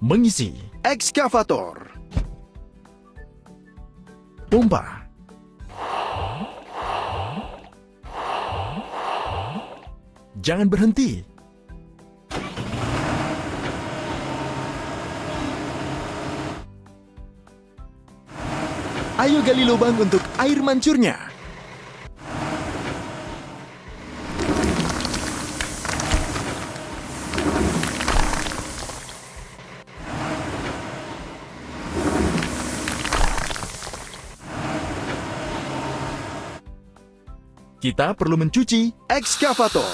Mengisi. Ekskavator. Pompa. Jangan berhenti. Ayo gali lubang untuk air mancurnya. Kita perlu mencuci. Ekskavator.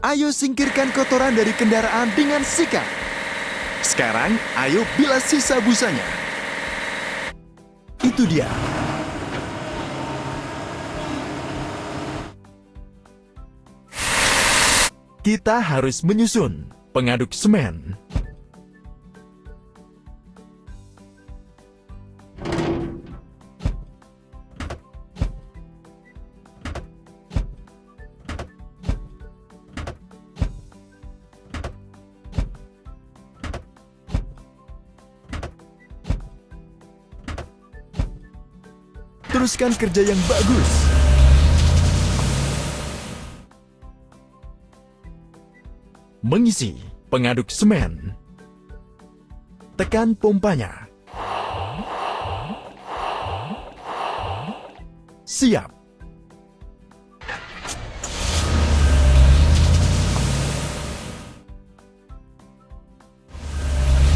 Ayo singkirkan kotoran dari kendaraan dengan sikat. Sekarang, ayo bilas sisa busanya. Itu dia. Kita harus menyusun pengaduk semen. Teruskan kerja yang bagus. Mengisi pengaduk semen. Tekan pompanya. Siap.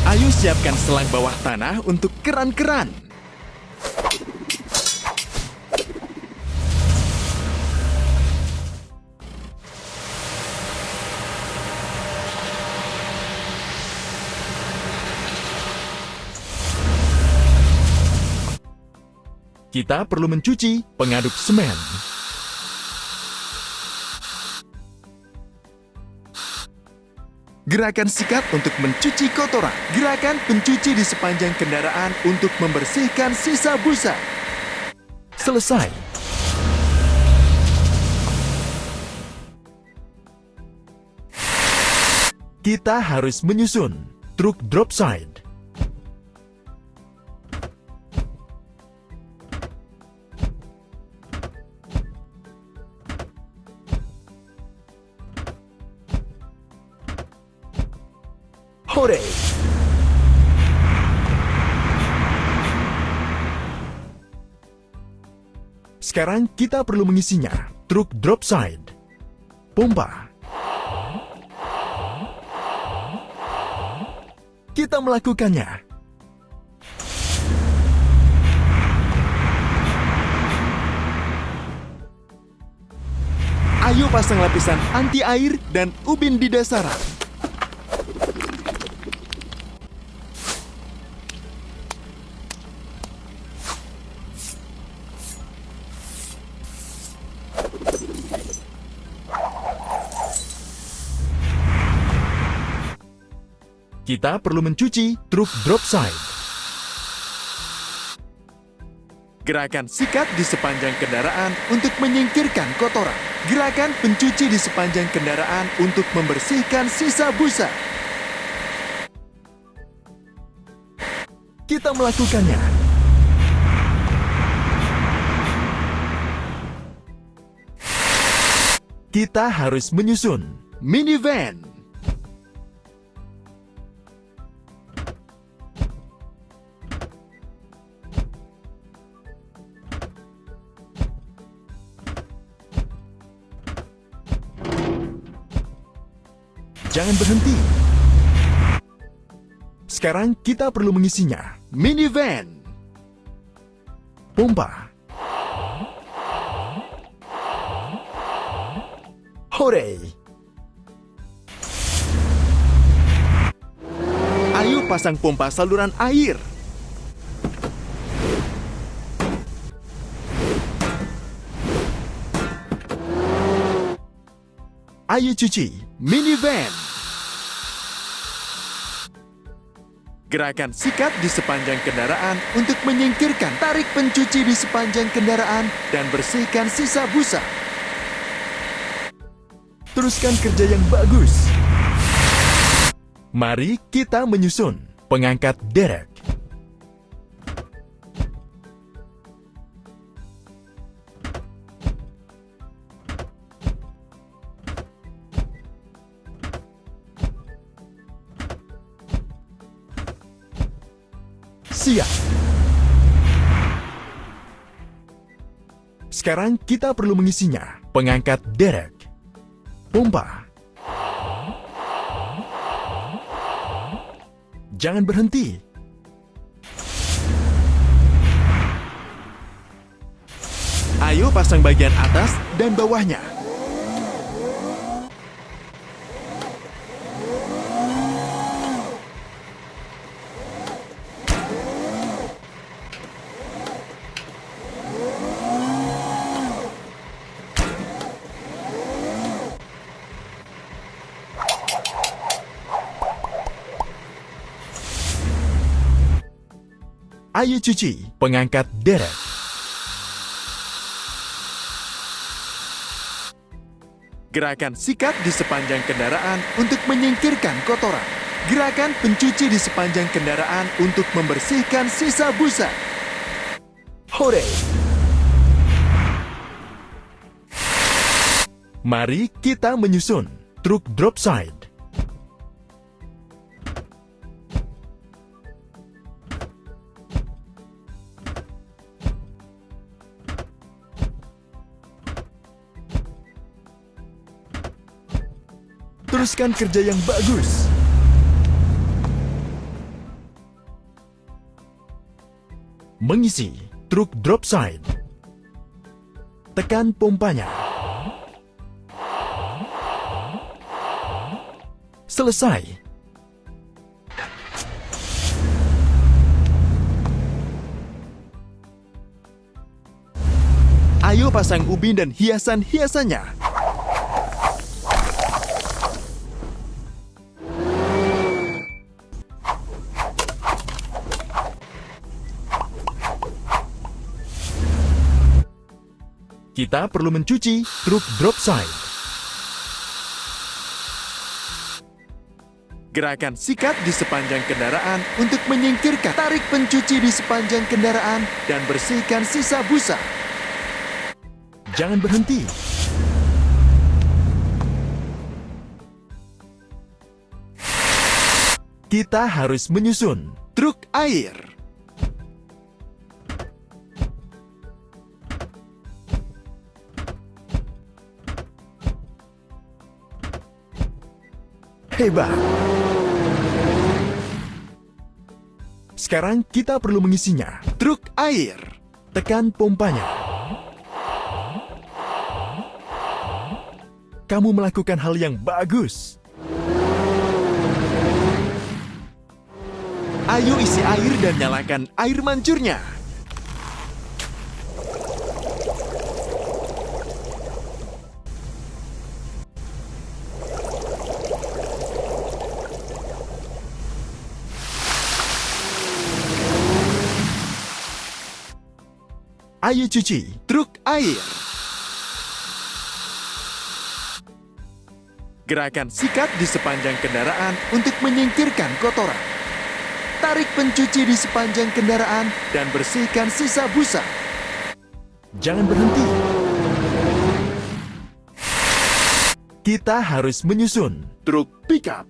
Ayo siapkan selang bawah tanah untuk keran-keran. Kita perlu mencuci pengaduk semen. Gerakan sikat untuk mencuci kotoran. Gerakan pencuci di sepanjang kendaraan untuk membersihkan sisa busa. Selesai. Kita harus menyusun truk drop side. Sekarang kita perlu mengisinya. Truk drop side. Pompa. Kita melakukannya. Ayo pasang lapisan anti air dan ubin di dasaran. Kita perlu mencuci truk drop side. Gerakan sikat di sepanjang kendaraan untuk menyingkirkan kotoran. Gerakan pencuci di sepanjang kendaraan untuk membersihkan sisa busa. Kita melakukannya. Kita harus menyusun minivan. Jangan berhenti. Sekarang kita perlu mengisinya. Minivan. Pompa. Hore! Ayo pasang pompa saluran air. Ayo cuci minivan. Gerakan sikat di sepanjang kendaraan untuk menyingkirkan tarik pencuci di sepanjang kendaraan dan bersihkan sisa busa. Teruskan kerja yang bagus. Mari kita menyusun pengangkat derek. Sekarang kita perlu mengisinya. Pengangkat derek. Pompa. Jangan berhenti. Ayo pasang bagian atas dan bawahnya. Ayo cuci pengangkat derek. Gerakan sikat di sepanjang kendaraan untuk menyingkirkan kotoran. Gerakan pencuci di sepanjang kendaraan untuk membersihkan sisa busa. Hore! Mari kita menyusun truk drop side. Teruskan kerja yang bagus. Mengisi truk drop side. Tekan pompanya. Selesai. Ayo pasang ubin dan hiasan-hiasannya. Kita perlu mencuci truk drop side. Gerakan sikat di sepanjang kendaraan untuk menyingkirkan tarik pencuci di sepanjang kendaraan dan bersihkan sisa busa. Jangan berhenti. Kita harus menyusun truk air. Hebat! Sekarang kita perlu mengisinya. Truk air. Tekan pompanya. Kamu melakukan hal yang bagus. Ayo isi air dan nyalakan air mancurnya. Ayo cuci truk air. Gerakan sikat di sepanjang kendaraan untuk menyingkirkan kotoran. Tarik pencuci di sepanjang kendaraan dan bersihkan sisa busa. Jangan berhenti. Kita harus menyusun truk pickup.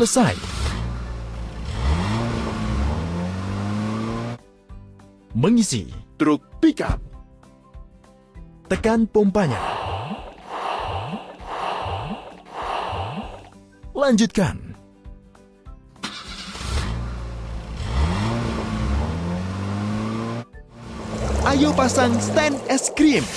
Selesai. Mengisi truk pickup. Tekan pompanya. Lanjutkan. Ayo pasang stand es krim.